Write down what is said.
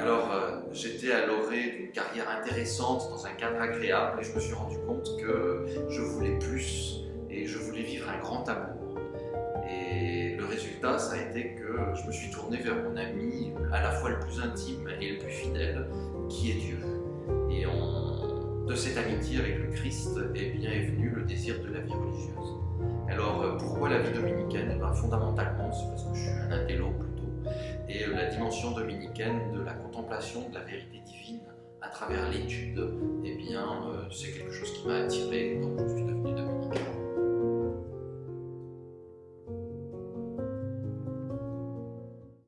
Alors, euh, j'étais à l'orée d'une carrière intéressante dans un cadre agréable et je me suis rendu compte que je voulais plus et je voulais vivre un grand amour. Et le résultat, ça a été que je me suis tourné vers mon ami à la fois le plus intime et le plus fidèle, qui est Dieu. Et de cette amitié avec le Christ eh bien, est venu le désir de la vie religieuse. Alors, euh, pourquoi la vie dominicaine? Eh Fondamentalement, c'est parce que je suis et la dimension dominicaine de la contemplation de la vérité divine à travers l'étude, eh bien, euh, c'est quelque chose qui m'a attiré,